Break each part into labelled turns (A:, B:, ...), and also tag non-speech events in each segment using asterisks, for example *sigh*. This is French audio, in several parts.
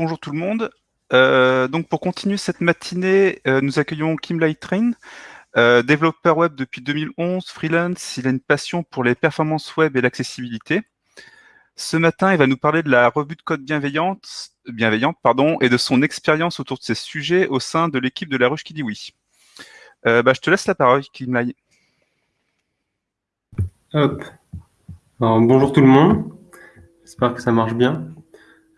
A: rebonjour tout le monde. Euh, donc pour continuer cette matinée, euh, nous accueillons Kim Lightrain, euh, développeur web depuis 2011, freelance. Il a une passion pour les performances web et l'accessibilité. Ce matin, il va nous parler de la revue de code bienveillante, et de son expérience autour de ces sujets au sein de l'équipe de la ruche qui dit oui. Bah, je te laisse la parole, Kim Lai.
B: Hop. bonjour tout le monde. J'espère que ça marche bien.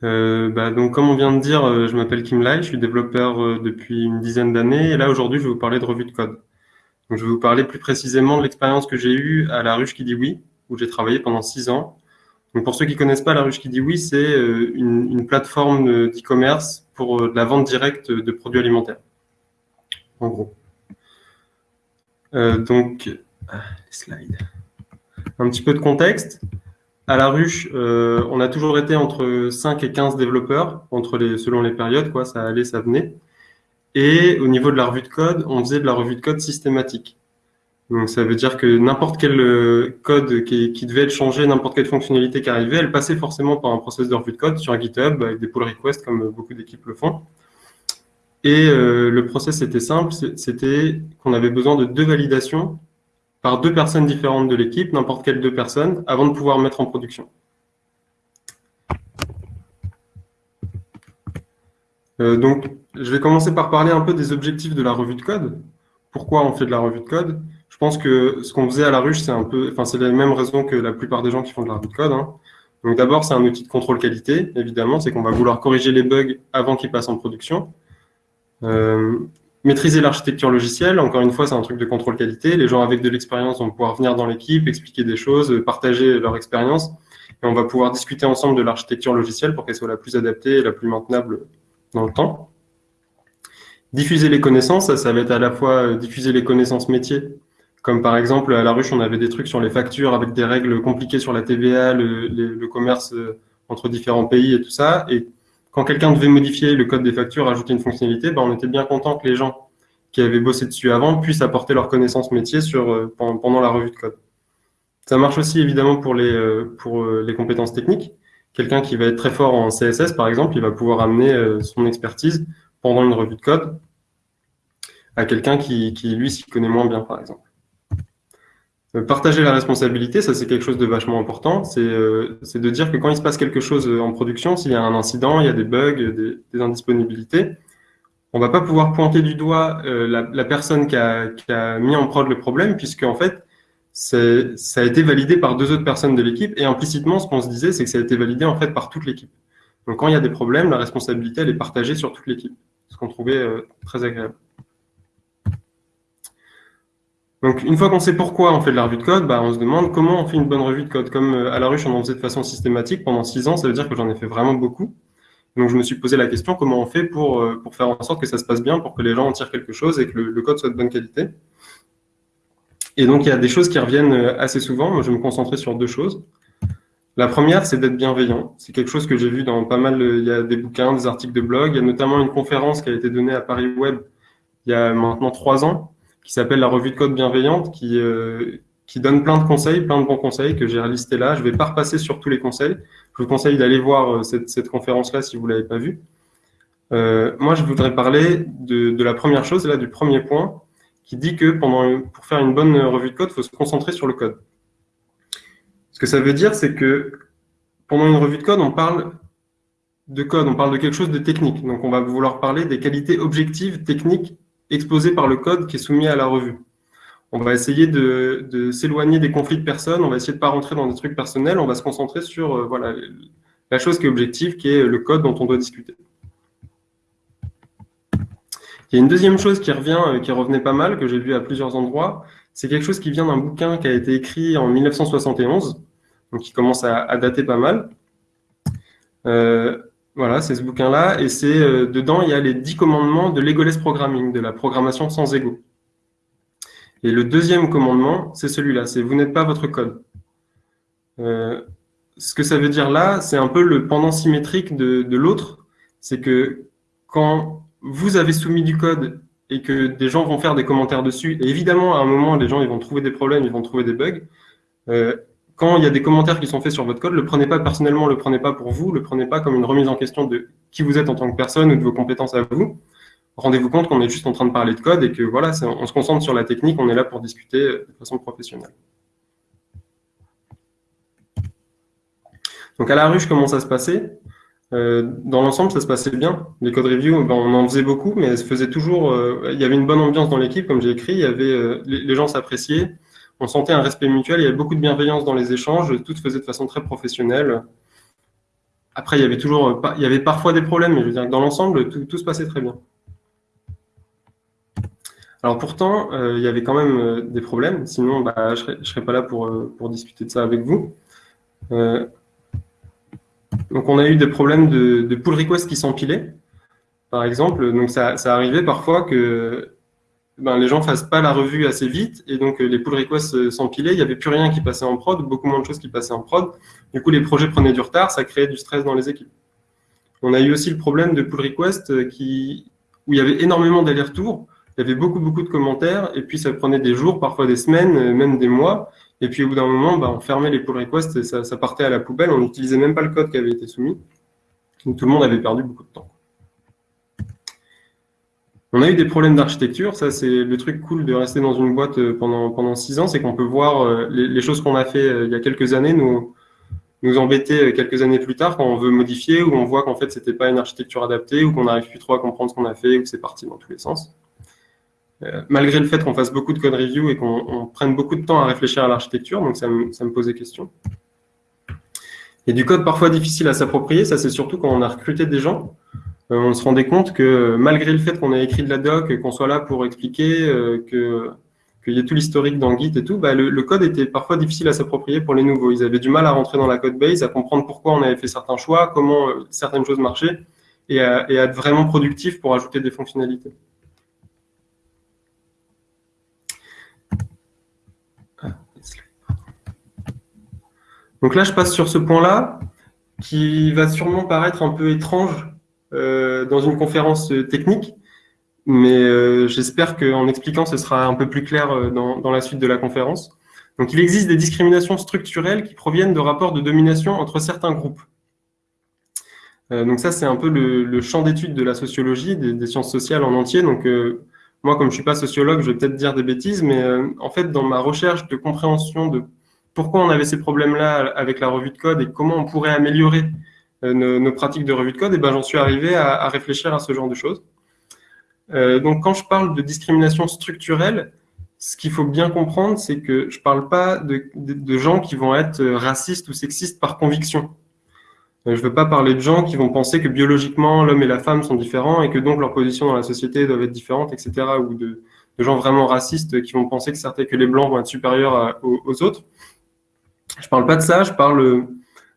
B: Euh, bah, donc, comme on vient de dire, euh, je m'appelle Kim Lai, je suis développeur euh, depuis une dizaine d'années. Et là, aujourd'hui, je vais vous parler de revue de code. Je vais vous parler plus précisément de l'expérience que j'ai eue à La Ruche qui dit oui, où j'ai travaillé pendant six ans. Pour ceux qui connaissent pas La Ruche qui dit oui, c'est une, plateforme d'e-commerce pour la vente directe de produits alimentaires. En gros. donc, ah, les slides. Un petit peu de contexte. À la ruche, euh, on a toujours été entre 5 et 15 développeurs, selon les périodes, ça allait, ça venait. Et au niveau de la revue de code, on faisait de la revue de code systématique. Donc ça veut dire que n'importe quel euh, code qui, devait être changé, n'importe quelle fonctionnalité qui arrivait, elle passait forcément par un process de revue de code sur GitHub avec des pull requests comme beaucoup d'équipes le font. Et euh, le process était simple, c'était qu'on avait besoin de deux validations par deux personnes différentes de l'équipe, n'importe quelle deux personnes, avant de pouvoir mettre en production. Euh, donc, je vais commencer par parler un peu des objectifs de la revue de code. Pourquoi on fait de la revue de code? Je pense que ce qu'on faisait à la ruche, c'est un peu, enfin, c'est les mêmes raisons que la plupart des gens qui font de la revue de code. Hein. Donc, d'abord, c'est un outil de contrôle qualité, évidemment, c'est qu'on va vouloir corriger les bugs avant qu'ils passent en production. Euh, Maîtriser l'architecture logicielle, encore une fois, c'est un truc de contrôle qualité. Les gens avec de l'expérience vont pouvoir venir dans l'équipe, expliquer des choses, partager leur expérience. Et on va pouvoir discuter ensemble de l'architecture logicielle pour qu'elle soit la plus adaptée et la plus maintenable dans le temps. Diffuser les connaissances, ça, ça va être à la fois euh, diffuser les connaissances métiers. Comme par exemple, à la ruche, on avait des trucs sur les factures avec des règles compliquées sur la TVA, le, le commerce euh, entre différents pays et tout ça. Et quand quelqu'un devait modifier le code des factures, ajouter une fonctionnalité, ben, on était bien content que les gens qui avaient bossé dessus avant puissent apporter leurs connaissances métiers sur, euh, pendant, la revue de code. Ça marche aussi évidemment pour les, euh, pour euh, les compétences techniques. Quelqu'un qui va être très fort en CSS, par exemple, il va pouvoir amener son expertise pendant une revue de code à quelqu'un qui, qui, lui, s'y connaît moins bien, par exemple. Euh, partager la responsabilité, ça c'est quelque chose de vachement important. Euh, c'est de dire que quand il se passe quelque chose euh, en production, s'il y a un incident, il y a des bugs, des, des indisponibilités, on va pas pouvoir pointer du doigt la, la, personne qui a, qui a, mis en prod le problème, puisque en fait, ça a été validé par deux autres personnes de l'équipe, et implicitement, ce qu'on se disait, c'est que ça a été validé en fait par toute l'équipe. Donc quand il y a des problèmes, la responsabilité, elle est partagée sur toute l'équipe, ce qu'on trouvait très agréable. Donc, une fois qu'on sait pourquoi on fait de la revue de code, bah, on se demande comment on fait une bonne revue de code. Comme euh, à la ruche, on en faisait de façon systématique pendant six ans, ça veut dire que j'en ai fait vraiment beaucoup. Donc, je me suis posé la question, comment on fait pour, euh, pour faire en sorte que ça se passe bien, pour que les gens en tirent quelque chose et que le, code soit de bonne qualité. Et donc, il y a des choses qui reviennent euh, assez souvent. Moi, je vais me concentrer sur deux choses. La première, c'est d'être bienveillant. C'est quelque chose que j'ai vu dans pas mal, il y a des bouquins, des articles de blog. Il y a notamment une conférence qui a été donnée à Paris Web il y a maintenant trois ans, qui s'appelle la revue de code bienveillante, qui, euh, qui donne plein de conseils, plein de bons conseils que j'ai listés là. Je vais pas repasser sur tous les conseils. Je vous conseille d'aller voir euh, cette, cette conférence-là si vous l'avez pas vue. Euh, moi, je voudrais parler de, de, la première chose, là, du premier point, qui dit que pendant, pour faire une bonne revue de code, il faut se concentrer sur le code. Ce que ça veut dire, c'est que pendant une revue de code, on parle de code, on parle de quelque chose de technique. Donc, on va vouloir parler des qualités objectives, techniques exposé par le code qui est soumis à la revue. On va essayer de, s'éloigner des conflits de personnes, on va essayer de ne pas rentrer dans des trucs personnels, on va se concentrer sur euh, voilà, la chose qui est objective, qui est le code dont on doit discuter. Il y a une deuxième chose qui revient, euh, qui revenait pas mal, que j'ai vu à plusieurs endroits, c'est quelque chose qui vient d'un bouquin qui a été écrit en 1971, donc qui commence à, dater pas mal. Euh, voilà, c'est ce bouquin-là, et c'est euh, dedans, il y a les dix commandements de l'egoless programming, de la programmation sans ego. Et le deuxième commandement, c'est celui-là, c'est vous n'êtes pas votre code. Euh, ce que ça veut dire là, c'est un peu le pendant symétrique de, l'autre, c'est que quand vous avez soumis du code et que des gens vont faire des commentaires dessus, et évidemment, à un moment, les gens vont trouver des problèmes, ils vont trouver des bugs, euh, quand il y a des commentaires qui sont faits sur votre code, le prenez pas personnellement, le prenez pas pour vous, le prenez pas comme une remise en question de qui vous êtes en tant que personne ou de vos compétences à vous. Rendez-vous compte qu'on est juste en train de parler de code et que voilà, on se concentre sur la technique, on est là pour discuter de façon professionnelle. Donc à la ruche, comment ça se passait? Euh, Dans l'ensemble, ça se passait bien. Les code reviews, ben, on en faisait beaucoup, mais faisait toujours. Euh, il y avait une bonne ambiance dans l'équipe, comme j'ai écrit. Il y avait euh, les, gens s'appréciaient. On sentait un respect mutuel. Il y avait beaucoup de bienveillance dans les échanges. Tout se faisait de façon très professionnelle. Après, il y avait toujours, avait parfois des problèmes, mais je veux dire, dans l'ensemble, tout, se passait très bien. Alors pourtant, il y avait quand même des problèmes. Sinon, bah, je ne serais, pas là pour, discuter de ça avec vous. Donc, on a eu des problèmes de, pull request qui s'empilaient, par exemple. Donc, ça arrivait parfois que ben, les gens ne fassent pas la revue assez vite et donc les pull requests s'empilaient. Il n'y avait plus rien qui passait en prod, beaucoup moins de choses qui passaient en prod. Du coup, les projets prenaient du retard, ça créait du stress dans les équipes. On a eu aussi le problème de pull request qui, où il y avait énormément d'allers-retours. Il y avait beaucoup, beaucoup de commentaires et puis ça prenait des jours, parfois des semaines, même des mois. Et puis au bout d'un moment, bah, on fermait les pull requests et ça, partait à la poubelle. On n'utilisait même pas le code qui avait été soumis. Donc tout le monde avait perdu beaucoup de temps. On a eu des problèmes d'architecture. Ça, c'est le truc cool de rester dans une boîte euh, pendant, pendant six ans, c'est qu'on peut voir euh, les, choses qu'on a fait euh, il y a quelques années nous, nous embêter quelques années plus tard quand on veut modifier ou on voit qu'en fait, c'était pas une architecture adaptée ou qu'on n'arrive plus trop à comprendre ce qu'on a fait ou que c'est parti dans tous les sens. Malgré le fait qu'on fasse beaucoup de code review et qu'on prenne beaucoup de temps à réfléchir à l'architecture, donc ça me, posait question. Et du code parfois difficile à s'approprier, ça c'est surtout quand on a recruté des gens. Euh, on se rendait compte que malgré le fait qu'on ait écrit de la doc, qu'on soit là pour expliquer, euh, qu'il y ait tout l'historique dans Git et tout, bah, le, code était parfois difficile à s'approprier pour les nouveaux. Ils avaient du mal à rentrer dans la code base, à comprendre pourquoi on avait fait certains choix, comment certaines choses marchaient, et à, être vraiment productif pour ajouter des fonctionnalités. Donc là, je passe sur ce point-là, qui va sûrement paraître un peu étrange euh, dans une conférence euh, technique, mais euh, j'espère qu'en expliquant, ce sera un peu plus clair dans, la suite de la conférence. Donc il existe des discriminations structurelles qui proviennent de rapports de domination entre certains groupes. donc ça, c'est un peu le, champ d'étude de la sociologie, des, sciences sociales en entier. Donc moi, comme je suis pas sociologue, je vais peut-être dire des bêtises, mais en fait, dans ma recherche de compréhension de pourquoi on avait ces problèmes-là avec la revue de code et comment on pourrait améliorer euh, nos, pratiques de revue de code, et ben, j'en suis arrivé à, réfléchir à ce genre de choses. Euh, donc, quand je parle de discrimination structurelle, ce qu'il faut bien comprendre, c'est que je ne parle pas de, gens qui vont être racistes ou sexistes par conviction. Euh, je ne veux pas parler de gens qui vont penser que biologiquement, l'homme et la femme sont différents et que donc leur position dans la société doivent être différentes, etc. Ou de, gens vraiment racistes qui vont penser que, certains, que les blancs vont être supérieurs aux autres. Je parle pas de ça, je parle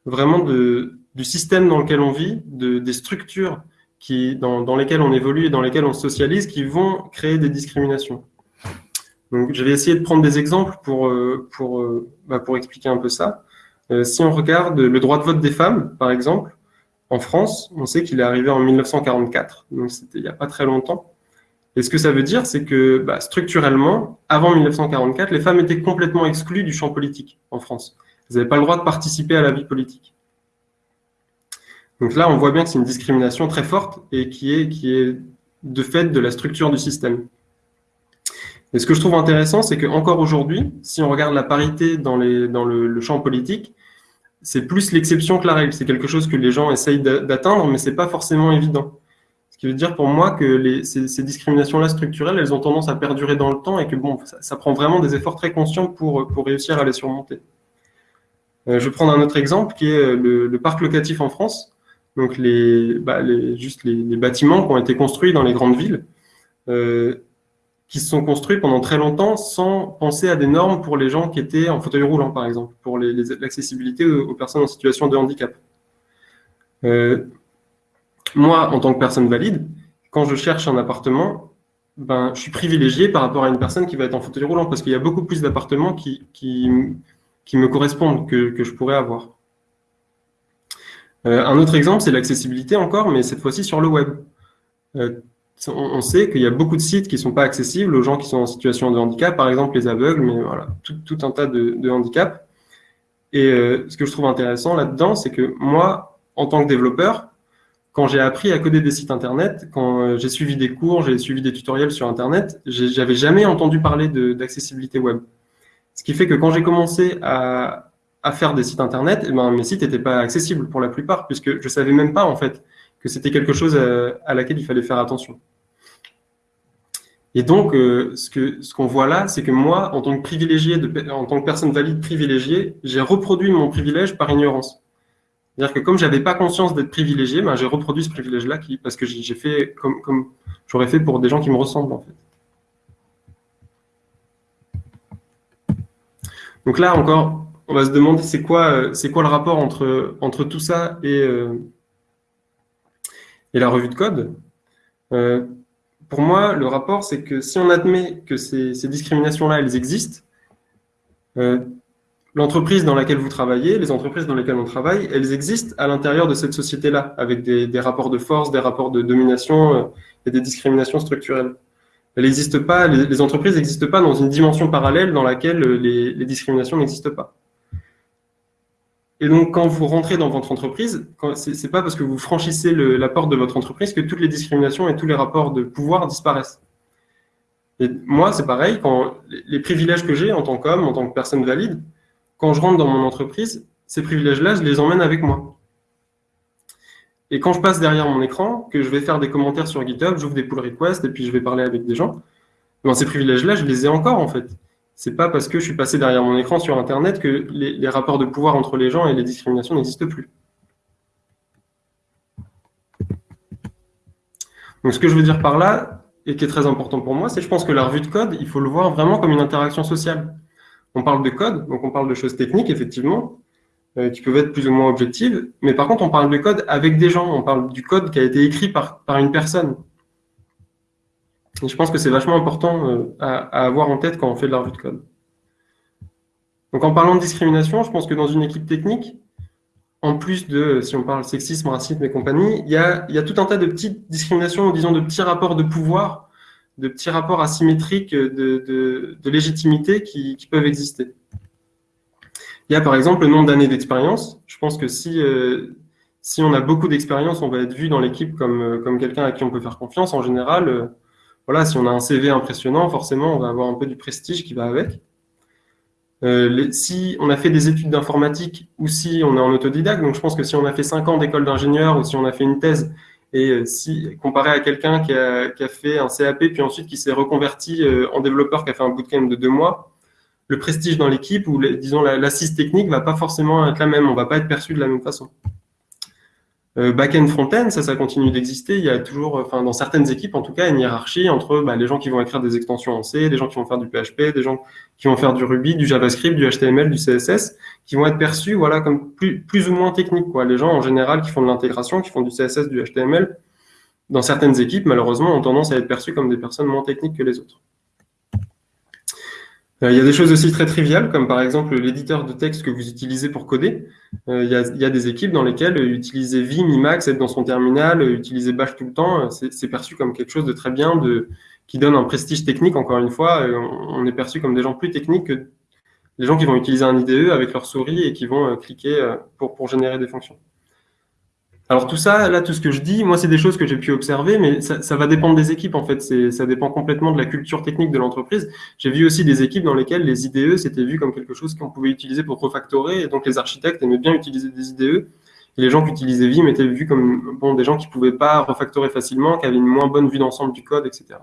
B: vraiment de, du système dans lequel on vit, de, des structures dans, lesquelles on évolue et dans lesquelles on socialise, qui vont créer des discriminations. Donc, je vais essayer de prendre des exemples pour, euh, pour, euh, bah, pour expliquer un peu ça. Euh, si on regarde le droit de vote des femmes, par exemple, en France, on sait qu'il est arrivé en 1944, donc c'était il n'y a pas très longtemps. Et ce que ça veut dire, c'est que bah, structurellement, avant 1944, les femmes étaient complètement exclues du champ politique en France. Vous n'avez pas le droit de participer à la vie politique. Donc là, on voit bien que c'est une discrimination très forte et qui est, qui est de fait de la structure du système. Et ce que je trouve intéressant, c'est qu'encore aujourd'hui, si on regarde la parité dans, les, dans le, champ politique, c'est plus l'exception que la règle. C'est quelque chose que les gens essayent d'atteindre, mais ce n'est pas forcément évident. Ce qui veut dire pour moi que ces, discriminations-là structurelles, elles ont tendance à perdurer dans le temps et que bon, ça, ça prend vraiment des efforts très conscients pour, pour réussir à les surmonter. Euh, je vais prendre un autre exemple qui est euh, le, parc locatif en France. Donc, les, bah, juste les, bâtiments qui ont été construits dans les grandes villes, euh, qui se sont construits pendant très longtemps sans penser à des normes pour les gens qui étaient en fauteuil roulant, par exemple, pour l'accessibilité aux, personnes en situation de handicap. moi, en tant que personne valide, quand je cherche un appartement, ben, je suis privilégié par rapport à une personne qui va être en fauteuil roulant, parce qu'il y a beaucoup plus d'appartements qui, me correspondent, que je pourrais avoir. Euh, un autre exemple, c'est l'accessibilité encore, mais cette fois-ci sur le web. Euh, on, sait qu'il y a beaucoup de sites qui ne sont pas accessibles aux gens qui sont en situation de handicap, par exemple les aveugles, mais voilà, tout, un tas de, de handicaps. Et euh, ce que je trouve intéressant là-dedans, c'est que moi, en tant que développeur, quand j'ai appris à coder des sites Internet, quand j'ai suivi des cours, j'ai suivi des tutoriels sur Internet, j'avais jamais entendu parler d'accessibilité web. Ce qui fait que quand j'ai commencé à, à, faire des sites Internet, eh ben, mes sites n'étaient pas accessibles pour la plupart, puisque je savais même pas en fait que c'était quelque chose à, à, laquelle il fallait faire attention. Et donc, euh, ce qu'on ce voit là, c'est que moi, en tant que privilégié, en tant que personne valide privilégiée, j'ai reproduit mon privilège par ignorance. C'est-à-dire que comme j'avais pas conscience d'être privilégié, ben, j'ai reproduit ce privilège-là parce que j'ai fait comme, comme j'aurais fait pour des gens qui me ressemblent en fait. Donc là encore, on va se demander c'est quoi, c'est quoi le rapport entre, tout ça et, euh, et la revue de code? Euh, pour moi, le rapport, c'est que si on admet que ces, discriminations-là, elles existent, euh, l'entreprise dans laquelle vous travaillez, les entreprises dans lesquelles on travaille, elles existent à l'intérieur de cette société-là, avec des, rapports de force, des rapports de domination euh, et des discriminations structurelles. Elles n'existent pas, les, entreprises n'existent pas dans une dimension parallèle dans laquelle euh, les, discriminations n'existent pas. Et donc, quand vous rentrez dans votre entreprise, c'est pas parce que vous franchissez la porte de votre entreprise que toutes les discriminations et tous les rapports de pouvoir disparaissent. Et moi, c'est pareil, quand les privilèges que j'ai en tant qu'homme, en tant que personne valide, quand je rentre dans mon entreprise, ces privilèges-là, je les emmène avec moi. Et quand je passe derrière mon écran, que je vais faire des commentaires sur GitHub, j'ouvre des pull requests et puis je vais parler avec des gens, ben ces privilèges-là, je les ai encore en fait. C'est pas parce que je suis passé derrière mon écran sur Internet que les, rapports de pouvoir entre les gens et les discriminations n'existent plus. Donc ce que je veux dire par là, et qui est très important pour moi, c'est que je pense que la revue de code, il faut le voir vraiment comme une interaction sociale. On parle de code, donc on parle de choses techniques, effectivement, euh, qui peuvent être plus ou moins objectives, mais par contre, on parle de code avec des gens, on parle du code qui a été écrit par une personne. Et je pense que c'est vachement important euh, à, avoir en tête quand on fait de la revue de code. Donc en parlant de discrimination, je pense que dans une équipe technique, en plus de, si on parle sexisme, racisme et compagnie, il y a, tout un tas de petites discriminations, disons de petits rapports de pouvoir de petits rapports asymétriques de, légitimité qui, peuvent exister. Il y a par exemple le nombre d'années d'expérience. Je pense que si, euh, si on a beaucoup d'expérience, on va être vu dans l'équipe comme, euh, comme quelqu'un à qui on peut faire confiance. En général, voilà, si on a un CV impressionnant, forcément, on va avoir un peu du prestige qui va avec. si on a fait des études d'informatique ou si on est en autodidacte, donc je pense que si on a fait 5 ans d'école d'ingénieur ou si on a fait une thèse et euh, si comparé à quelqu'un qui a, fait un CAP puis ensuite qui s'est reconverti euh, en développeur, qui a fait un bootcamp de deux mois, le prestige dans l'équipe ou disons l'assise technique va pas forcément être la même. On va pas être perçu de la même façon. Euh, back-end, front-end, ça, ça continue d'exister. Il y a toujours, enfin, dans certaines équipes, en tout cas, une hiérarchie entre bah, les gens qui vont écrire des extensions en C, des gens qui vont faire du PHP, des gens qui vont faire du Ruby, du JavaScript, du HTML, du CSS, qui vont être perçus, voilà, comme plus, plus ou moins techniques, quoi. Les gens, en général, qui font de l'intégration, qui font du CSS, du HTML, dans certaines équipes, malheureusement, ont tendance à être perçus comme des personnes moins techniques que les autres. Euh, il y a des choses aussi très triviales, comme par exemple l'éditeur de texte que vous utilisez pour coder. Euh, il, y a, des équipes dans lesquelles utiliser Vim, Emacs, être dans son terminal, utiliser Bash tout le temps, c'est perçu comme quelque chose de très bien, de, qui donne un prestige technique, encore une fois. On est perçu comme des gens plus techniques que les gens qui vont utiliser un IDE avec leur souris et qui vont euh, cliquer pour générer des fonctions. Alors tout ça, là, tout ce que je dis, moi, c'est des choses que j'ai pu observer, mais ça, va dépendre des équipes, en fait. Ça dépend complètement de la culture technique de l'entreprise. J'ai vu aussi des équipes dans lesquelles les IDE, c'était vu comme quelque chose qu'on pouvait utiliser pour refactorer, et donc les architectes aimaient bien utiliser des IDE, les gens qui utilisaient Vim étaient vus comme bon, des gens qui pouvaient pas refactorer facilement, qui avaient une moins bonne vue d'ensemble du code, etc.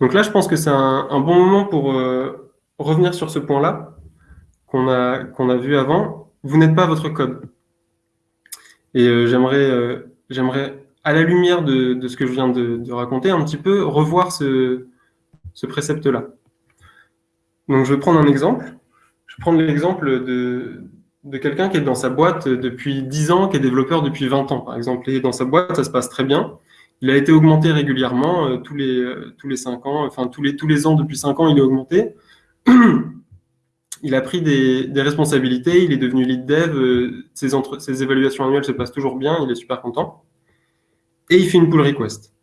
B: Donc là, je pense que c'est un, un, bon moment pour euh, revenir sur ce point-là qu'on a, vu avant, vous n'êtes pas votre code. Et euh, j'aimerais, euh, j'aimerais, à la lumière de, ce que je viens de, raconter, un petit peu revoir ce, ce précepte-là. Donc, je vais prendre un exemple. Je vais prendre l'exemple de, quelqu'un qui est dans sa boîte depuis 10 ans, qui est développeur depuis 20 ans, par exemple. Et dans sa boîte, ça se passe très bien. Il a été augmenté régulièrement, euh, tous, les, tous les 5 ans, enfin tous les, tous les ans depuis 5 ans, il est augmenté. *clears throat* il a pris des, responsabilités, il est devenu lead dev, euh, ses, évaluations annuelles se passent toujours bien, il est super content. Et il fait une pull request.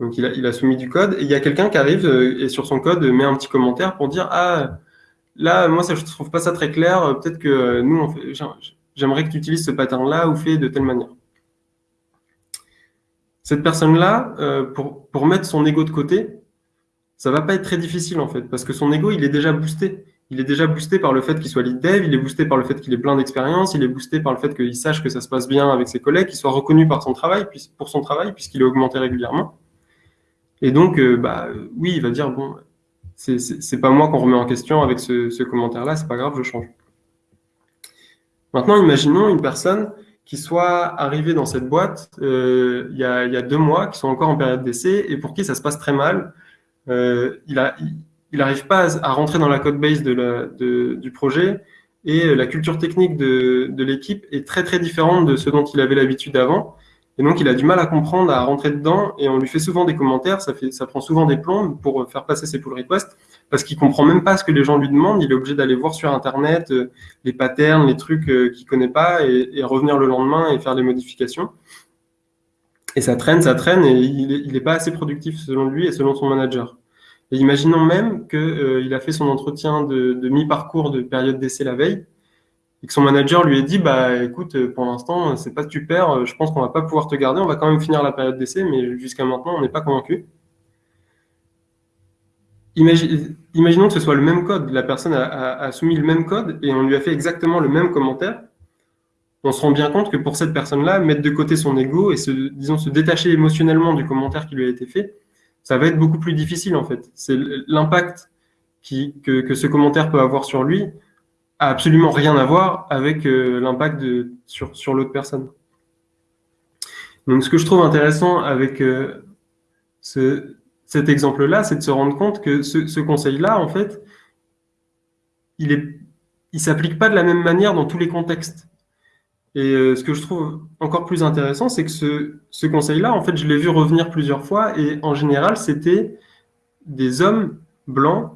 B: Donc il a, soumis du code et il y a quelqu'un qui arrive euh, et sur son code met un petit commentaire pour dire ah là moi je trouve pas ça très clair peut-être que nous j'aimerais que tu utilises ce pattern là ou fais de telle manière. Cette personne là euh, pour mettre son ego de côté ça va pas être très difficile en fait parce que son ego il est déjà boosté il est déjà boosté par le fait qu'il soit lead dev, il est boosté par le fait qu'il ait plein d'expérience, il est boosté par le fait qu'il sache que ça se passe bien avec ses collègues, qu'il soit reconnu pour son travail, puisqu'il est augmenté régulièrement. Et donc, euh, bah, oui, il va dire, bon, c'est pas moi qu'on remet en question avec ce, commentaire-là, c'est pas grave, je change. Maintenant, imaginons une personne qui soit arrivée dans cette boîte euh, il, y a, deux mois, qui sont encore en période d'essai, et pour qui ça se passe très mal. Euh, il a, n'arrive pas à rentrer dans la code base du projet et la culture technique de, l'équipe est très très différente de ce dont il avait l'habitude avant. Et donc, il a du mal à comprendre, à rentrer dedans, et on lui fait souvent des commentaires, ça, prend souvent des plombs pour faire passer ses pull requests, parce qu'il comprend même pas ce que les gens lui demandent, il est obligé d'aller voir sur Internet euh, les patterns, les trucs euh, qu'il connaît pas, et, et, revenir le lendemain et faire des modifications. Et ça traîne, ça traîne, et il n'est pas assez productif selon lui et selon son manager. Et imaginons même qu'il euh, a fait son entretien de, mi-parcours de période d'essai la veille et que son manager lui ait dit bah écoute pour l'instant c'est pas super je pense qu'on va pas pouvoir te garder on va quand même finir la période d'essai mais jusqu'à maintenant on n'est pas convaincu. Imaginons que ce soit le même code la personne a, soumis le même code et on lui a fait exactement le même commentaire. On se rend bien compte que pour cette personne là mettre de côté son ego et se disons se détacher émotionnellement du commentaire qui lui a été fait ça va être beaucoup plus difficile en fait. C'est l'impact que, ce commentaire peut avoir sur lui a absolument rien à voir avec euh, l'impact sur, l'autre personne. Donc ce que je trouve intéressant avec euh, ce, cet exemple-là, c'est de se rendre compte que ce, conseil-là, en fait, il il s'applique pas de la même manière dans tous les contextes. Et euh, ce que je trouve encore plus intéressant, c'est que ce, ce conseil-là, en fait, je l'ai vu revenir plusieurs fois, et en général, c'était des hommes blancs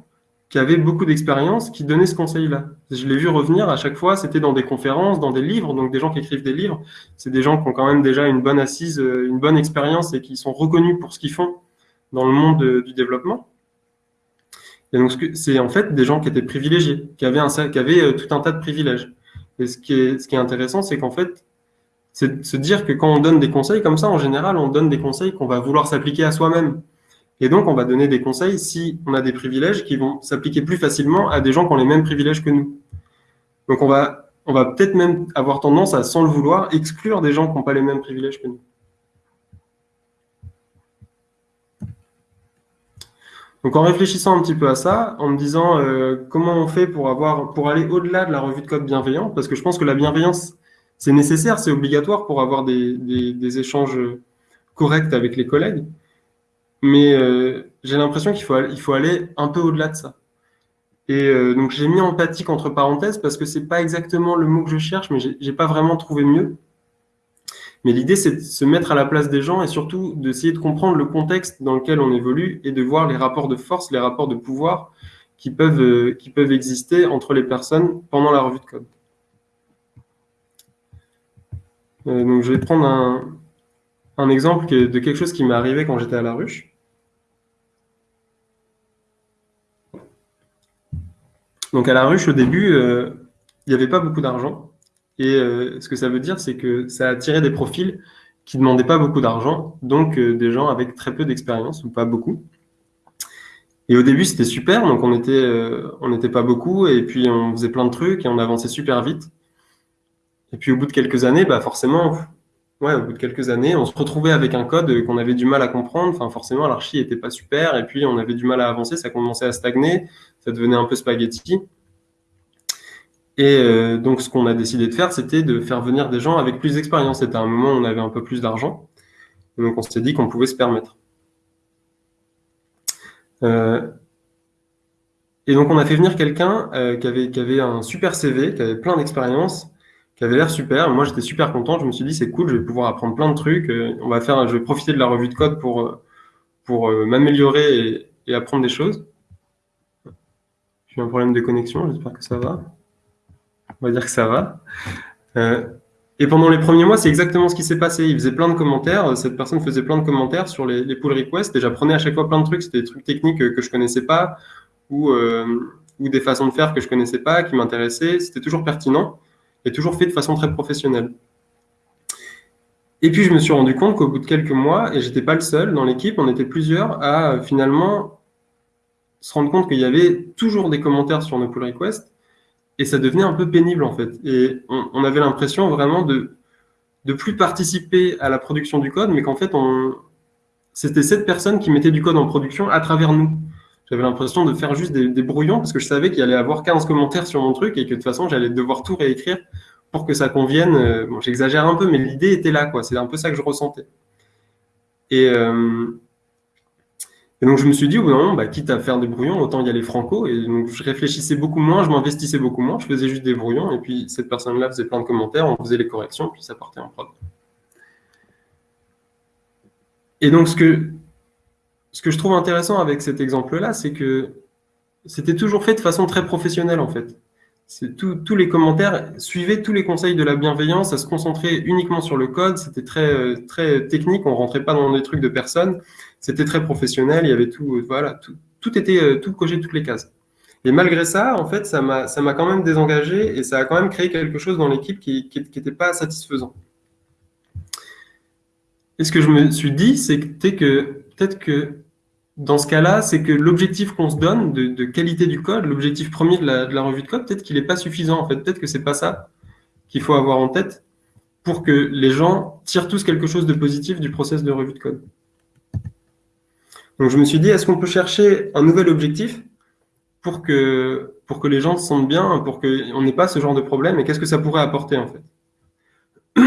B: qui avaient beaucoup d'expérience qui donnaient ce conseil-là. Je l'ai vu revenir à chaque fois, c'était dans des conférences, dans des livres, donc des gens qui écrivent des livres, c'est des gens qui ont quand même déjà une bonne assise, euh, une bonne expérience et qui sont reconnus pour ce qu'ils font dans le monde de, du développement. Et donc, c'est en fait des gens qui étaient privilégiés, qui avaient, un, qui avaient euh, tout un tas de privilèges. Et ce qui est, intéressant, c'est qu'en fait, c'est se dire que quand on donne des conseils comme ça, en général, on donne des conseils qu'on va vouloir s'appliquer à soi-même. Et donc, on va donner des conseils si on a des privilèges qui vont s'appliquer plus facilement à des gens qui ont les mêmes privilèges que nous. Donc, on va peut-être même avoir tendance à, sans le vouloir, exclure des gens qui n'ont pas les mêmes privilèges que nous. Donc en réfléchissant un petit peu à ça, en me disant euh, comment on fait pour avoir pour aller au-delà de la revue de code bienveillant, parce que je pense que la bienveillance c'est nécessaire, c'est obligatoire pour avoir des, échanges corrects avec les collègues. Mais euh, j'ai l'impression qu'il faut, il faut aller un peu au-delà de ça. Et euh, donc j'ai mis empathique entre parenthèses parce que c'est pas exactement le mot que je cherche, mais j'ai pas vraiment trouvé mieux. Mais l'idée, c'est de se mettre à la place des gens et surtout d'essayer de comprendre le contexte dans lequel on évolue et de voir les rapports de force, les rapports de pouvoir qui peuvent, euh, qui peuvent exister entre les personnes pendant la revue de code. Euh, donc, je vais prendre un, exemple de quelque chose qui m'est arrivé quand j'étais à la ruche. Donc, à la ruche, au début, euh, il n'y avait pas beaucoup d'argent. Et euh, ce que ça veut dire, c'est que ça a attiré des profils qui ne demandaient pas beaucoup d'argent, donc euh, des gens avec très peu d'expérience ou pas beaucoup. Et au début, c'était super, donc on euh, on n'était pas beaucoup, et puis on faisait plein de trucs et on avançait super vite. Et puis au bout de quelques années, bah forcément, ouais, au bout de quelques années, on se retrouvait avec un code qu'on avait du mal à comprendre. Enfin, forcément, l'archi était pas super, et puis on avait du mal à avancer, ça commençait à stagner, ça devenait un peu spaghetti. Et euh, donc, ce qu'on a décidé de faire, c'était de faire venir des gens avec plus d'expérience. C'était un moment où on avait un peu plus d'argent. Donc, on s'est dit qu'on pouvait se permettre. Euh, et donc, on a fait venir quelqu'un euh, qui, avait, un super CV, qui avait plein d'expérience, qui avait l'air super. Moi, j'étais super content. Je me suis dit, c'est cool, je vais pouvoir apprendre plein de trucs. on va faire, je vais profiter de la revue de code pour, pour m'améliorer et, apprendre des choses. J'ai un problème de connexion, j'espère que ça va on va dire que ça va. Euh, Et pendant les premiers mois, c'est exactement ce qui s'est passé. Il faisait plein de commentaires. Cette personne faisait plein de commentaires sur les, les pull requests et j'apprenais à chaque fois plein de trucs. C'était des trucs techniques que je connaissais pas ou, euh, ou des façons de faire que je connaissais pas, qui m'intéressaient. C'était toujours pertinent et toujours fait de façon très professionnelle. Et puis, je me suis rendu compte qu'au bout de quelques mois, et j'étais pas le seul dans l'équipe, on était plusieurs à finalement se rendre compte qu'il y avait toujours des commentaires sur nos pull requests et ça devenait un peu pénible en fait. Et on, avait l'impression vraiment de de plus participer à la production du code, mais qu'en fait, c'était cette personne qui mettait du code en production à travers nous. J'avais l'impression de faire juste des, brouillons parce que je savais qu'il allait avoir 15 commentaires sur mon truc et que de toute façon, j'allais devoir tout réécrire pour que ça convienne. Euh, bon, j'exagère un peu, mais l'idée était là, quoi. C'est un peu ça que je ressentais. Et, euh, et donc, je me suis dit, bah, quitte à faire des brouillons, autant y aller franco. Et donc, je réfléchissais beaucoup moins, je m'investissais beaucoup moins, je faisais juste des brouillons. Et puis, cette personne-là faisait plein de commentaires, on faisait les corrections, puis ça partait en prod. Et donc, ce que, ce que je trouve intéressant avec cet exemple-là, c'est que c'était toujours fait de façon très professionnelle, en fait tous les commentaires suivaient tous les conseils de la bienveillance, à se concentrer uniquement sur le code. C'était très, très technique, on rentrait pas dans des trucs de personne. C'était très professionnel, il y avait tout, voilà, tout, était, tout coché toutes les cases. Et malgré ça, en fait, ça m'a, quand même désengagé et ça a quand même créé quelque chose dans l'équipe qui, qui pas satisfaisant. Et ce que je me suis dit, c'est que peut-être que dans ce cas-là, c'est que l'objectif qu'on se donne de, qualité du code, l'objectif premier de la, revue de code, peut-être qu'il n'est pas suffisant. En fait, peut-être que c'est pas ça qu'il faut avoir en tête pour que les gens tirent tous quelque chose de positif du process de revue de code. Donc je me suis dit, est-ce qu'on peut chercher un nouvel objectif pour que, les gens se sentent bien, pour qu'on n'ait pas ce genre de problème, et qu'est-ce que ça pourrait apporter en fait? *coughs*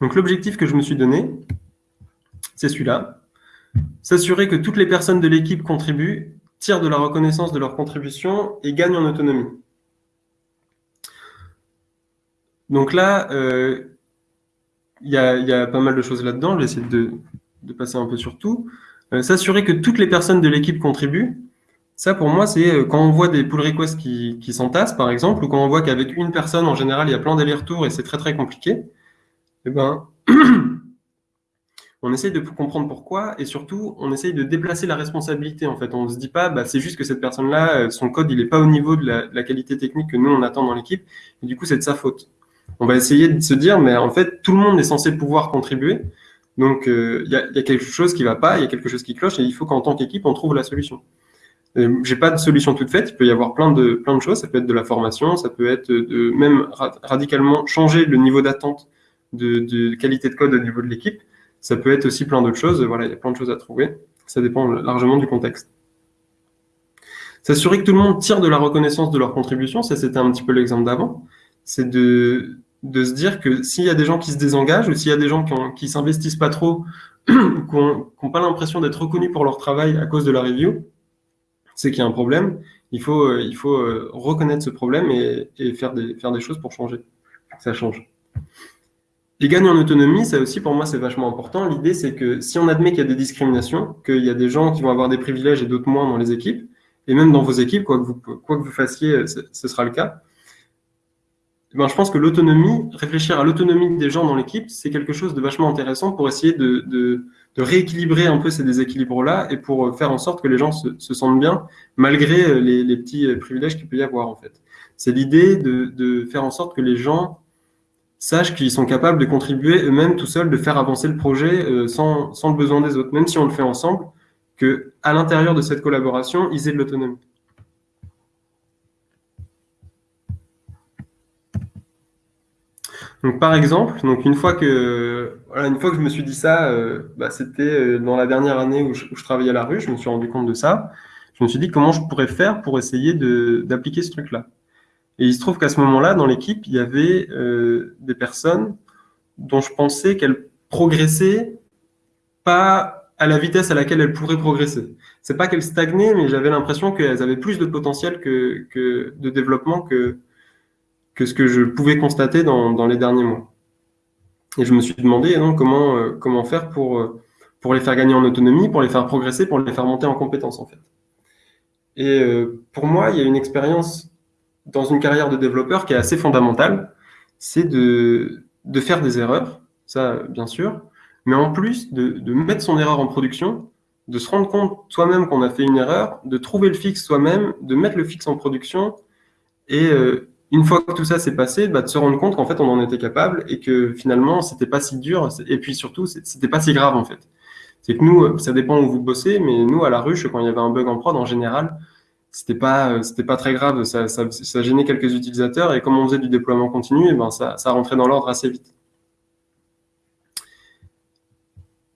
B: Donc l'objectif que je me suis donné, c'est celui-là. S'assurer que toutes les personnes de l'équipe contribuent, tirent de la reconnaissance de leur contribution et gagnent en autonomie. Donc là, euh, il y, a, pas mal de choses là-dedans. Je vais essayer de, passer un peu sur tout. Euh, s'assurer que toutes les personnes de l'équipe contribuent. Ça, pour moi, c'est euh, quand on voit des pull requests qui, s'entassent, par exemple, ou quand on voit qu'avec une personne, en général, il y a plein d'allers-retours et c'est très, très compliqué eh ben, *clears throat* on essaye de comprendre pourquoi et surtout, on essaye de déplacer la responsabilité. En fait, on ne se dit pas, bah, c'est juste que cette personne-là, euh, son code, il n'est pas au niveau de la, qualité technique que nous, on attend dans l'équipe, et du coup, c'est de sa faute. On va essayer de se dire, mais en fait, tout le monde est censé pouvoir contribuer, donc euh, il y, a, quelque chose qui ne va pas, il y a quelque chose qui cloche, et il faut qu'en tant qu'équipe, on trouve la solution. Euh, j'ai pas de solution toute faite. Il peut y avoir plein de plein de choses. Ça peut être de la formation, ça peut être de même radicalement changer le niveau d'attente de, qualité de code au niveau de l'équipe. Ça peut être aussi plein d'autres choses. Voilà, il y a plein de choses à trouver. Ça dépend largement du contexte. S'assurer que tout le monde tire de la reconnaissance de leur contribution, ça c'était un petit peu l'exemple d'avant, c'est de, de se dire que s'il y a des gens qui se désengagent ou s'il y a des gens qui, s'investissent pas trop, *clears throat* qui n'ont pas l'impression d'être reconnus pour leur travail à cause de la review, c'est qu'il y a un problème. Il faut, euh, il faut euh, reconnaître ce problème et, et, faire, des, faire des choses pour changer, ça change. Et gagner en autonomie, ça aussi pour moi c'est vachement important. L'idée c'est que si on admet qu'il y a des discriminations, qu'il y a des gens qui vont avoir des privilèges et d'autres moins dans les équipes, et même dans vos équipes, quoi que vous, quoi que vous fassiez, ce sera le cas. Eh ben, je pense que l'autonomie, réfléchir à l'autonomie des gens dans l'équipe, c'est quelque chose de vachement intéressant pour essayer de, rééquilibrer un peu ces déséquilibres-là et pour faire en sorte que les gens se, se sentent bien malgré les, les petits privilèges qu'il peut y avoir en fait. C'est l'idée de, de faire en sorte que les gens sachent qu'ils sont capables de contribuer eux-mêmes tout seuls, de faire avancer le projet euh, sans, sans, le besoin des autres, même si on le fait ensemble, que à l'intérieur de cette collaboration, ils aient de l'autonomie. Donc, par exemple, donc une fois que une je me suis dit ça, euh, bah, c'était euh, dans la dernière année où je, travaillais à la rue, je me suis rendu compte de ça. Je me suis dit comment je pourrais faire pour essayer d'appliquer ce truc-là? Et il se trouve qu'à ce moment-là, dans l'équipe, il y avait euh, des personnes dont je pensais qu'elles progressaient pas à la vitesse à laquelle elles pourraient progresser. C'est pas qu'elles stagnaient, mais j'avais l'impression qu'elles avaient plus de potentiel que, de développement que, que ce que je pouvais constater dans, dans les derniers mois. Et je me suis demandé non, comment, euh, comment faire pour, euh, pour les faire gagner en autonomie, pour les faire progresser, pour les faire monter en compétences en fait. Et euh, pour moi, il y a une expérience dans une carrière de développeur qui est assez fondamentale, c'est de, de faire des erreurs, ça bien sûr, mais en plus de, de mettre son erreur en production, de se rendre compte soi-même qu'on a fait une erreur, de trouver le fixe soi-même, de mettre le fixe en production, et une fois que tout ça s'est passé, bah, de se rendre compte qu'en fait on en était capable et que finalement c'était pas si dur, et puis surtout c'était pas si grave en fait. C'est que nous, ça dépend où vous bossez, mais nous à la ruche, quand il y avait un bug en prod, en général, c'était pas c'était pas très grave, ça, gênait quelques utilisateurs et comme on faisait du déploiement continu, et ben ça, rentrait dans l'ordre assez vite.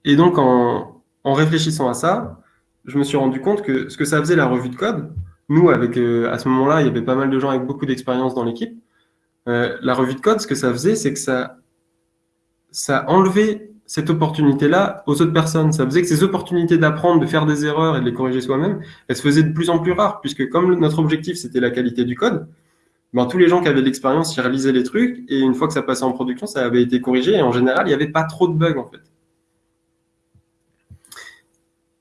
B: Et donc en réfléchissant à ça, je me suis rendu compte que ce que ça faisait la revue de code, nous, avec, euh, à ce moment-là, il y avait pas mal de gens avec beaucoup d'expérience dans l'équipe. Euh, la revue de code, ce que ça faisait, c'est que ça, ça enlevait cette opportunité-là aux autres personnes. Ça faisait que ces opportunités d'apprendre, de faire des erreurs et de les corriger soi-même, elles se faisaient de plus en plus rares, puisque comme notre objectif, c'était la qualité du code, ben, tous les gens qui avaient de l'expérience, ils réalisaient les trucs, et une fois que ça passait en production, ça avait été corrigé, et en général, il n'y avait pas trop de bugs, en fait.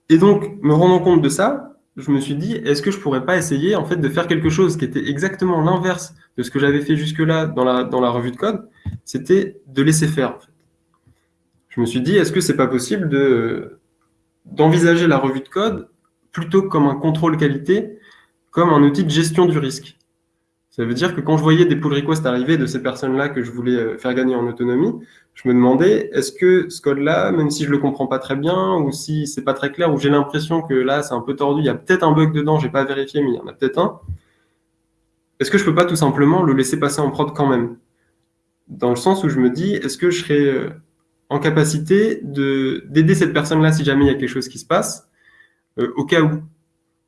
B: Et donc, me rendant compte de ça, je me suis dit, est-ce que je pourrais pas essayer en fait de faire quelque chose qui était exactement l'inverse de ce que j'avais fait jusque-là dans la, revue de code, c'était de laisser faire. Je me suis dit, est-ce que c'est pas possible de d'envisager la revue de code plutôt comme un contrôle qualité, comme un outil de gestion du risque? Ça veut dire que quand je voyais des pull requests arriver de ces personnes-là que je voulais euh, faire gagner en autonomie, je me demandais, est-ce que ce code-là, même si je le comprends pas très bien, ou si c'est pas très clair, ou j'ai l'impression que là, c'est un peu tordu, il y a peut-être un bug dedans, j'ai pas vérifié, mais il y en a peut-être un, est-ce que je peux pas tout simplement le laisser passer en prod quand même? Dans le sens où je me dis, est-ce que je serais euh, en capacité d'aider cette personne-là si jamais il y a quelque chose qui se passe, euh, au cas où?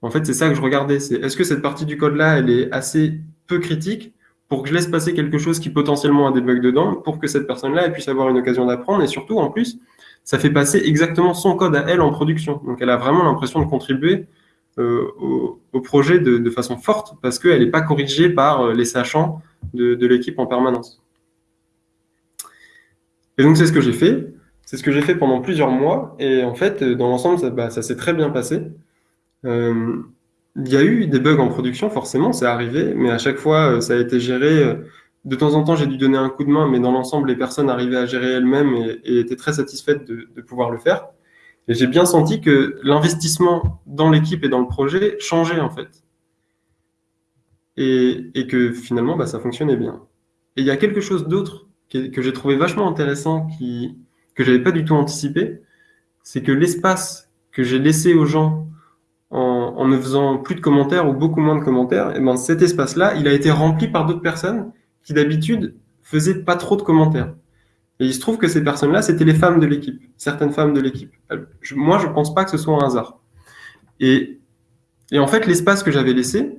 B: En fait, c'est ça que je regardais, c'est est-ce que cette partie du code-là, elle est assez peu critique pour que je laisse passer quelque chose qui potentiellement a des bugs dedans, pour que cette personne-là puisse avoir une occasion d'apprendre. Et surtout, en plus, ça fait passer exactement son code à elle en production. Donc elle a vraiment l'impression de contribuer euh, au, projet de, façon forte, parce qu'elle n'est pas corrigée par euh, les sachants de, l'équipe en permanence. Et donc c'est ce que j'ai fait. C'est ce que j'ai fait pendant plusieurs mois. Et en fait, dans l'ensemble, ça, bah, ça s'est très bien passé. Euh, il y a eu des bugs en production, forcément, c'est arrivé, mais à chaque fois, euh, ça a été géré. Euh, de temps en temps, j'ai dû donner un coup de main, mais dans l'ensemble, les personnes arrivaient à gérer elles-mêmes et, étaient très satisfaites de, pouvoir le faire. Et j'ai bien senti que l'investissement dans l'équipe et dans le projet changeait, en fait. Et, que finalement, bah, ça fonctionnait bien. Et il y a quelque chose d'autre que, j'ai trouvé vachement intéressant, qui, que j'avais pas du tout anticipé, c'est que l'espace que j'ai laissé aux gens en, ne faisant plus de commentaires ou beaucoup moins de commentaires, et ben cet espace-là, il a été rempli par d'autres personnes qui d'habitude faisaient pas trop de commentaires. Et il se trouve que ces personnes-là, c'était les femmes de l'équipe, certaines femmes de l'équipe. Moi, je pense pas que ce soit un hasard. Et, en fait, l'espace que j'avais laissé,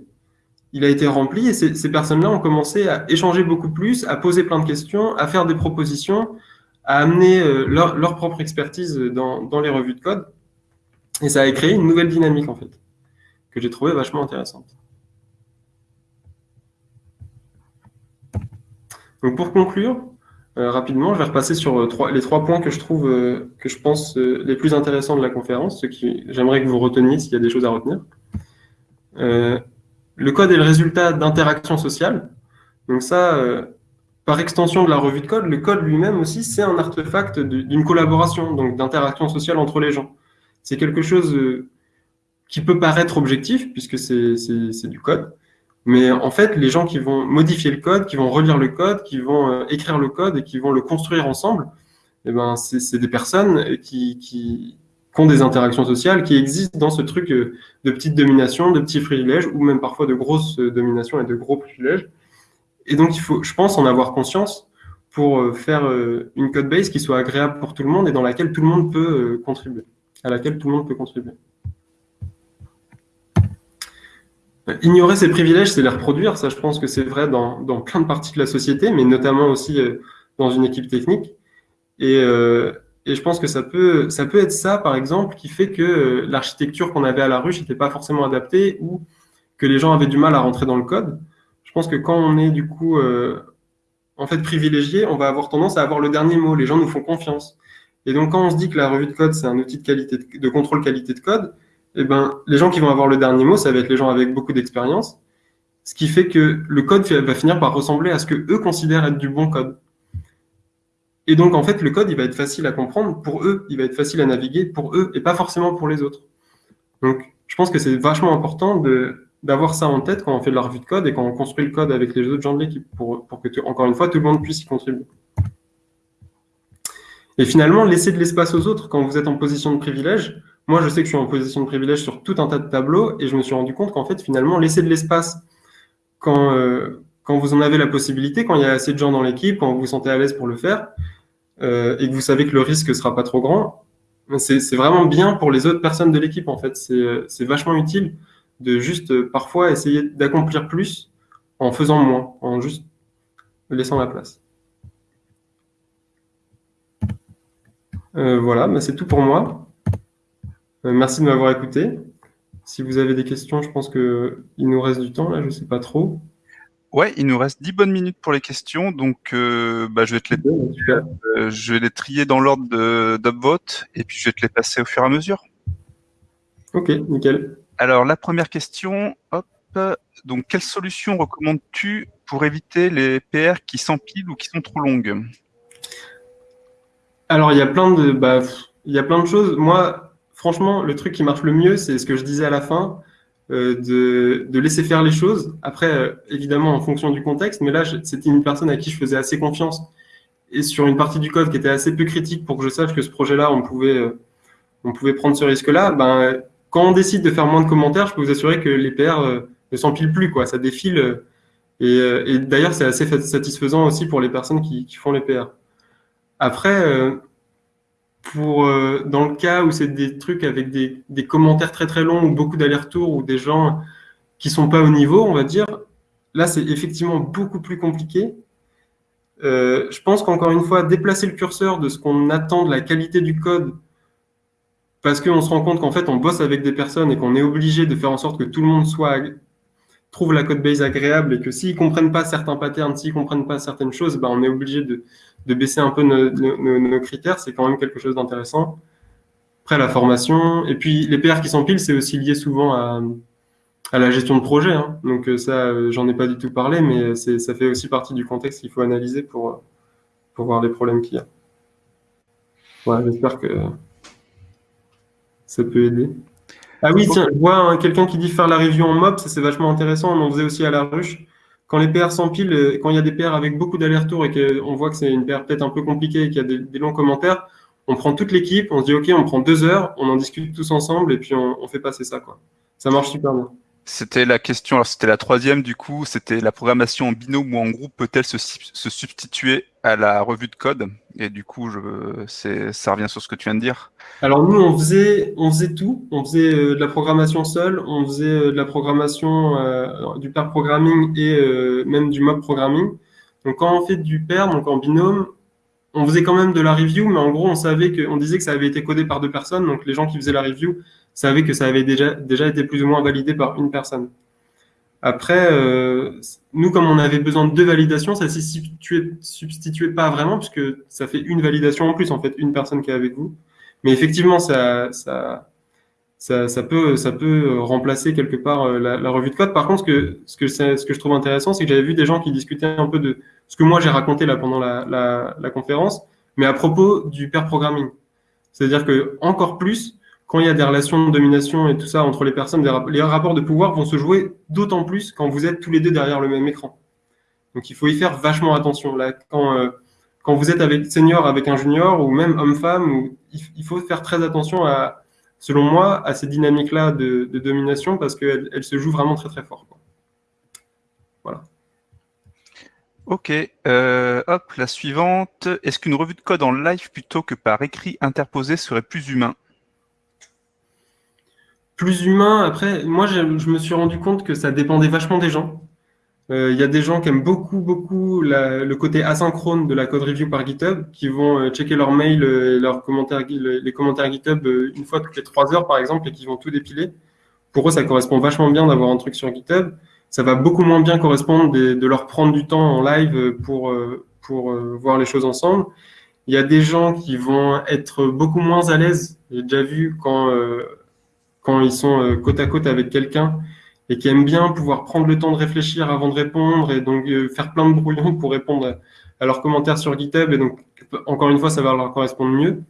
B: il a été rempli et ces, personnes-là ont commencé à échanger beaucoup plus, à poser plein de questions, à faire des propositions, à amener euh, leur, leur, propre expertise dans, dans les revues de code. Et ça a créé une nouvelle dynamique, en fait, que j'ai trouvé vachement intéressante. Donc pour conclure, euh, rapidement, je vais repasser sur euh, les trois points que je trouve, euh, que je pense les plus intéressants de la conférence, ce qui j'aimerais que vous reteniez s'il y a des choses à retenir. le code est le résultat d'interactions sociales. Donc ça, par extension de la revue de code, le code lui-même aussi, c'est un artefact d'une collaboration, donc d'interaction sociale entre les gens c'est quelque chose qui peut paraître objectif, puisque c'est du code. Mais en fait, les gens qui vont modifier le code, qui vont relire le code, qui vont euh, écrire le code et qui vont le construire ensemble, eh ben, c'est des personnes qui, ont des interactions sociales, qui existent dans ce truc euh, de petite domination, de petits privilèges, ou même parfois de grosses dominations et de gros privilèges. Et donc, il faut, je pense, en avoir conscience pour faire une code base qui soit agréable pour tout le monde et dans laquelle tout le monde peut contribuer à laquelle tout le monde peut contribuer. Ignorer ses privilèges, c'est les reproduire. Ça, je pense que c'est vrai dans, plein de parties de la société, mais notamment aussi euh, dans une équipe technique. Et, euh, je pense que ça peut, ça peut être ça, par exemple, qui fait que euh, l'architecture qu'on avait à la ruche n'était pas forcément adaptée ou que les gens avaient du mal à rentrer dans le code. Je pense que quand on est du coup en fait privilégié, on va avoir tendance à avoir le dernier mot. Les gens nous font confiance. Et donc, quand on se dit que la revue de code, c'est un outil de, qualité de, contrôle qualité de code, eh ben, les gens qui vont avoir le dernier mot, ça va être les gens avec beaucoup d'expérience. ce qui fait que le code va finir par ressembler à ce que eux considèrent être du bon code. Et donc, en fait, le code, il va être facile à comprendre pour eux, il va être facile à naviguer pour eux et pas forcément pour les autres. Donc, je pense que c'est vachement important d'avoir ça en tête quand on fait de la revue de code et quand on construit le code avec les autres gens de l'équipe pour, pour, que, encore une fois, tout le monde puisse y contribuer. Et finalement, laisser de l'espace aux autres quand vous êtes en position de privilège. Moi, je sais que je suis en position de privilège sur tout un tas de tableaux et je me suis rendu compte qu'en fait, finalement, laisser de l'espace quand, euh, quand vous en avez la possibilité, quand il y a assez de gens dans l'équipe, quand vous vous sentez à l'aise pour le faire, euh, et que vous savez que le risque ne sera pas trop grand, c'est vraiment bien pour les autres personnes de l'équipe, en fait. C'est vachement utile de juste euh, parfois essayer d'accomplir plus en faisant moins, en juste laissant la place. Euh, voilà, bah, c'est tout pour moi. Merci de m'avoir écouté. Si vous avez des questions, je pense qu'il nous reste du temps, là, je ne sais pas trop.
A: Ouais, il nous reste 10 bonnes minutes pour les questions, donc euh, bah, je, vais te les, euh, je vais les trier dans l'ordre d'upvote et puis je vais te les passer au fur et à mesure.
B: Ok, nickel.
A: Alors la première question, hop, donc quelle solution recommandes-tu pour éviter les PR qui s'empilent ou qui sont trop longues?
B: Alors il y a plein de, bah, il y a plein de choses. Moi, franchement, le truc qui marche le mieux, c'est ce que je disais à la fin euh, de, laisser faire les choses. Après, euh, évidemment, en fonction du contexte, mais là, c'était une personne à qui je faisais assez confiance et sur une partie du code qui était assez peu critique pour que je sache que ce projet-là, on pouvait, euh, prendre ce risque-là. Ben, quand on décide de faire moins de commentaires, je peux vous assurer que les PR ne s'empilent plus, quoi. Ça défile. Et, et d'ailleurs, c'est assez satisfaisant aussi pour les personnes qui, qui font les PR. Après, pour euh, dans le cas où c'est des trucs avec des, commentaires très très longs ou beaucoup d'allers-retours ou des gens qui sont pas au niveau, on va dire, là c'est effectivement beaucoup plus compliqué. Euh, je pense qu'encore une fois, déplacer le curseur de ce qu'on attend de la qualité du code, parce qu'on se rend compte qu'en fait on bosse avec des personnes et qu'on est obligé de faire en sorte que tout le monde soit trouve la code base agréable et que s'ils comprennent pas certains patterns, s'ils comprennent pas certaines choses, ben on est obligé de, de baisser un peu nos, critères, c'est quand même quelque chose d'intéressant. Après, la formation, et puis les PR qui s'empilent, c'est aussi lié souvent à, à, la gestion de projet. Hein. Donc euh, ça, euh, j'en ai pas du tout parlé, mais ça fait aussi partie du contexte qu'il faut analyser pour, pour voir les problèmes qu'il y a. Voilà, j'espère que ça peut aider. Ah oui, tiens, je vois hein, quelqu'un qui dit faire la review en mob, ça c'est vachement intéressant, on en faisait aussi à la ruche quand les PR s'empilent, euh, quand il y a des PR avec beaucoup d'allers-retours et qu'on voit que c'est une PR peut-être un peu compliquée et qu'il y a des, longs commentaires, on prend toute l'équipe, on se dit OK, on prend deux heures, on en discute tous ensemble et puis on, fait passer ça. Quoi. Ça marche super bien.
A: C'était la question, alors c'était la troisième du coup, c'était la programmation en binôme ou en groupe peut-elle se, substituer à la revue de code? Et du coup, je, ça revient sur ce que tu viens de dire.
B: Alors nous, on faisait, on faisait tout. On faisait euh, de la programmation seule, on faisait euh, de la programmation, euh, du pair programming et même du mob programming. Donc quand on fait du pair, donc en binôme, on faisait quand même de la review, mais en gros, on savait que, on disait que ça avait été codé par deux personnes. Donc les gens qui faisaient la review savaient que ça avait déjà, déjà été plus ou moins validé par une personne. Après, euh, nous, comme on avait besoin de deux validations, ça ne substituait, substituait pas vraiment, puisque ça fait une validation en plus, en fait, une personne qui est avec vous. Mais effectivement, ça, ça, ça, ça peut, ça peut remplacer quelque part euh, la, la, revue de code. Par contre, ce que, ce que, ce que je trouve intéressant, c'est que j'avais vu des gens qui discutaient un peu de ce que moi j'ai raconté là pendant la, la, la conférence, mais à propos du pair programming. C'est-à-dire que encore plus, quand il y a des relations de domination et tout ça entre les personnes, les rapports de pouvoir vont se jouer d'autant plus quand vous êtes tous les deux derrière le même écran. Donc il faut y faire vachement attention. Là, quand, euh, quand vous êtes avec senior avec un junior ou même homme-femme, il, faut faire très attention à, selon moi, à ces dynamiques-là de, domination parce qu'elles elles se jouent vraiment très très fort. Voilà.
A: Ok, euh, hop, la suivante. Est-ce qu'une revue de code en live plutôt que par écrit interposé serait plus humain?
B: Plus humain. Après, moi, je, me suis rendu compte que ça dépendait vachement des gens. Euh, il y a des gens qui aiment beaucoup, beaucoup le côté asynchrone de la code review par GitHub, qui vont euh, checker leur mail et leurs commentaires, les commentaires GitHub euh, une fois toutes les trois heures, par exemple, et qui vont tout dépiler. Pour eux, ça correspond vachement bien d'avoir un truc sur GitHub. Ça va beaucoup moins bien correspondre de, leur prendre du temps en live pour, pour voir les choses ensemble. Il y a des gens qui vont être beaucoup moins à l'aise. J'ai déjà vu quand quand ils sont euh, côte à côte avec quelqu'un et qui aiment bien pouvoir prendre le temps de réfléchir avant de répondre et donc euh, faire plein de brouillons *laughs* pour répondre à leurs commentaires sur GitHub. Et donc, encore une fois, ça va leur correspondre mieux.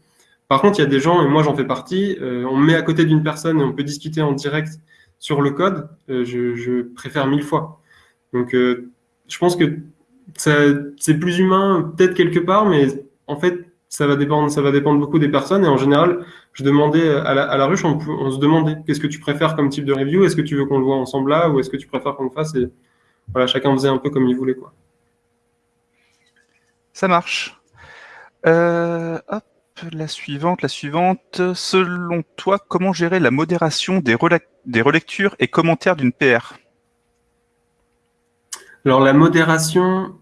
B: Par contre, il y a des gens, et moi j'en fais partie, euh, on met à côté d'une personne et on peut discuter en direct sur le code. Euh, je, préfère mille fois. Donc, je pense que c'est plus humain peut-être quelque part, mais en fait, ça va dépendre, ça va dépendre beaucoup des personnes. Et en général, je demandais à la, à la ruche, on, on, se demandait qu'est-ce que tu préfères comme type de review? Est-ce que tu veux qu'on le voit ensemble là ou est-ce que tu préfères qu'on le fasse? Et voilà, chacun faisait un peu comme il voulait. Quoi.
A: Ça marche. Euh, hop, la suivante, la suivante. Selon toi, comment gérer la modération des, des relectures et commentaires d'une PR
B: Alors la modération,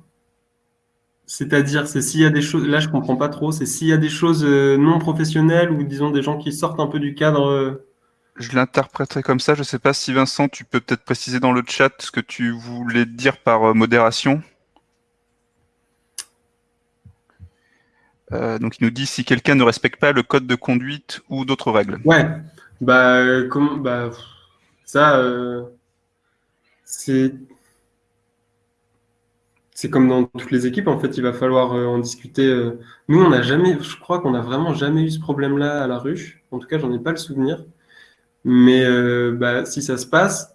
B: c'est-à-dire, c'est s'il y a des choses, là je comprends pas trop, c'est s'il y a des choses euh, non professionnelles ou disons des gens qui sortent un peu du cadre. Euh.
A: Je l'interpréterai comme ça. Je sais pas si Vincent, tu peux peut-être préciser dans le chat ce que tu voulais dire par euh, modération. donc il nous dit si quelqu'un ne respecte pas le code de conduite ou d'autres règles.
B: Ouais, bah, comment, bah ça, c'est c'est comme dans toutes les équipes, en fait, il va falloir euh, en discuter. Euh. Nous, on n'a jamais, je crois qu'on n'a vraiment jamais eu ce problème-là à la ruche. En tout cas, j'en ai pas le souvenir. Mais euh, bah, si ça se passe,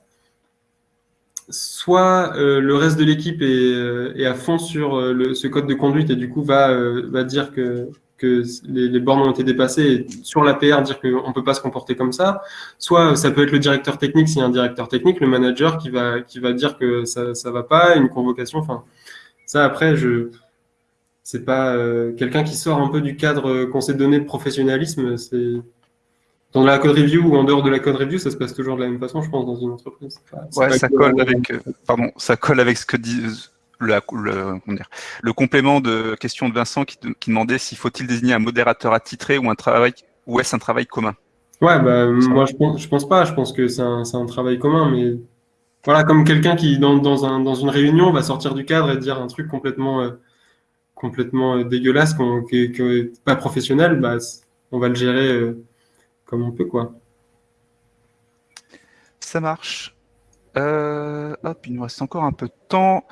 B: soit le reste de l'équipe est, à fond sur ce code de conduite et du coup va, va dire que, que les, bornes ont été dépassées et sur l'APR dire qu'on ne peut pas se comporter comme ça. Soit ça peut être le directeur technique, s'il y a un directeur technique, le manager qui va, qui va dire que ça ne va pas, une convocation. Enfin, ça, après, je c'est pas euh, quelqu'un qui sort un peu du cadre qu'on s'est donné de professionnalisme. C'est dans la code review ou en dehors de la code review, ça se passe toujours de la même façon, je pense, dans une entreprise.
A: ouais, ça colle avec, euh, pardon, ça colle avec ce que dit le, le, complément de question de Vincent qui, demandait s'il faut-il désigner un modérateur attitré ou un travail ou est-ce un travail commun?
B: Ouais, bah, moi je pense, je pense pas. Je pense que c'est un, un travail commun, mais voilà, comme quelqu'un qui, dans, dans, un, dans, une réunion, va sortir du cadre et dire un truc complètement, euh, euh, dégueulasse, qui n'est pas professionnel, bah, on va le gérer euh, comme on peut. quoi.
A: Ça marche. hop, il nous reste encore un peu de temps.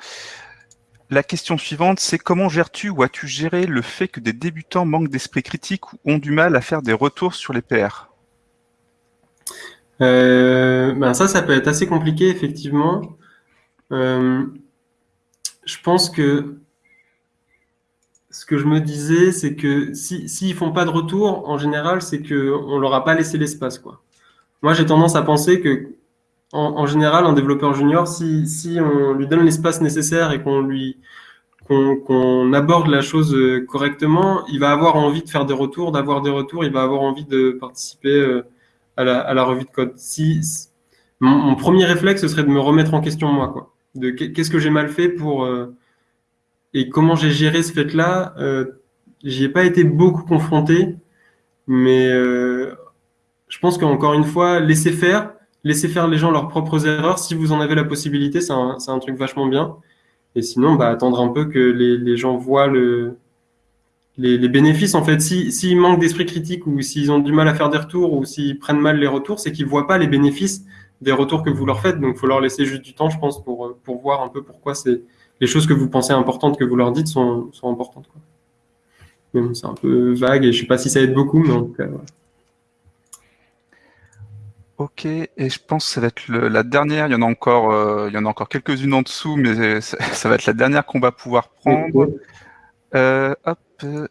A: La question suivante, c'est comment gères-tu ou as-tu géré le fait que des débutants manquent d'esprit critique ou ont du mal à faire des retours sur les PR
B: euh, ben ça, ça peut être assez compliqué, effectivement. Euh, je pense que ce que je me disais, c'est que s'ils si, ne font pas de retour, en général, c'est qu'on leur a pas laissé l'espace. quoi. Moi, j'ai tendance à penser que, en, général, un développeur junior, si, si on lui donne l'espace nécessaire et qu'on lui qu'on aborde la chose correctement, il va avoir envie de faire des retours, d'avoir des retours, il va avoir envie de participer à la, revue de code. Si, mon, premier réflexe, ce serait de me remettre en question moi, quoi. De qu'est-ce que j'ai mal fait pour euh, et comment j'ai géré ce fait-là. Euh, J'y ai pas été beaucoup confronté, mais euh, je pense qu'encore une fois, laisser faire, laisser faire les gens leurs propres erreurs. Si vous en avez la possibilité, c'est un, truc vachement bien. Et sinon, bah, attendre un peu que les gens voient le, les, bénéfices, en fait, s'ils si, manquent d'esprit critique ou s'ils ont du mal à faire des retours ou s'ils prennent mal les retours, c'est qu'ils voient pas les bénéfices des retours que vous leur faites. Donc, il faut leur laisser juste du temps, je pense, pour, pour voir un peu pourquoi c'est les choses que vous pensez importantes que vous leur dites sont, sont importantes. c'est un peu vague et je sais pas si ça aide beaucoup, mais en tout cas, voilà.
A: Ok, et je pense que ça va être la dernière. Il y en a encore, euh, il y en a encore quelques-unes en dessous, mais ça, ça, va être la dernière qu'on va pouvoir prendre. Euh, hop,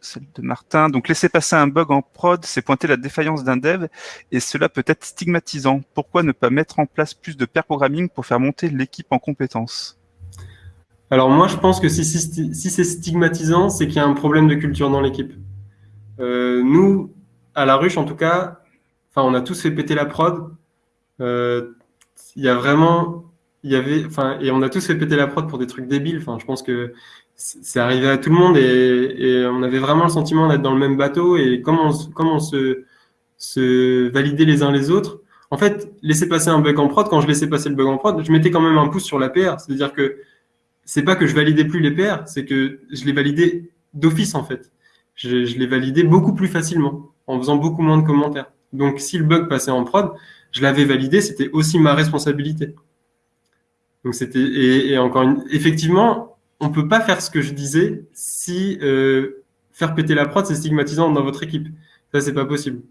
A: celle de Martin. Donc, laisser passer un bug en prod, c'est pointer la défaillance d'un dev et cela peut être stigmatisant. Pourquoi ne pas mettre en place plus de pair programming pour faire monter l'équipe en compétences?
B: Alors, moi, je pense que si, c'est stigmatisant, c'est qu'il y a un problème de culture dans l'équipe. Euh, nous, à la ruche, en tout cas, on a tous fait péter la prod. Euh, il y a vraiment, il y avait, enfin, et on a tous fait péter la prod pour des trucs débiles. Je pense que c'est arrivé à tout le monde et, on avait vraiment le sentiment d'être dans le même bateau et comment on, se, se validait les uns les autres. En fait, laisser passer un bug en prod, quand je laissais passer le bug en prod, je mettais quand même un pouce sur la PR. C'est-à-dire que c'est pas que je validais plus les PR, c'est que je les validais d'office en fait. Je, je les validais beaucoup plus facilement en faisant beaucoup moins de commentaires. Donc si le bug passait en prod, je l'avais validé, c'était aussi ma responsabilité. Donc c'était et, et, encore une, effectivement, on peut pas faire ce que je disais si euh, faire péter la prod c'est stigmatisant dans votre équipe. Ça c'est pas possible,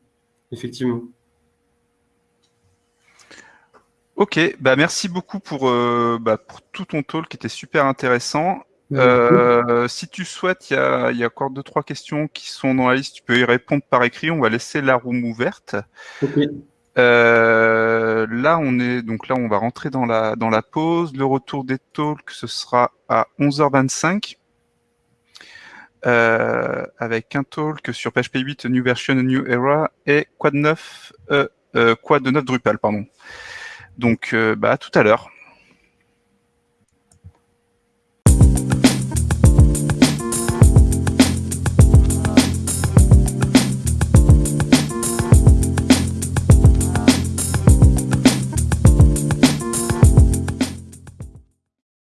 B: effectivement.
A: Ok, bah merci beaucoup pour, euh, bah, pour tout ton talk qui était super intéressant. Euh, si tu souhaites, il y a, y a, encore deux trois questions qui sont dans la liste. Tu peux y répondre par écrit. On va laisser la room ouverte.
B: Okay.
A: Euh, là, on est donc là, on va rentrer dans la dans la pause. Le retour des talks, ce sera à 11h25 euh, avec un talk sur PHP 8 New Version New Era et Quad 9 euh, Quad 9 Drupal, pardon. Donc, bah, à tout à l'heure.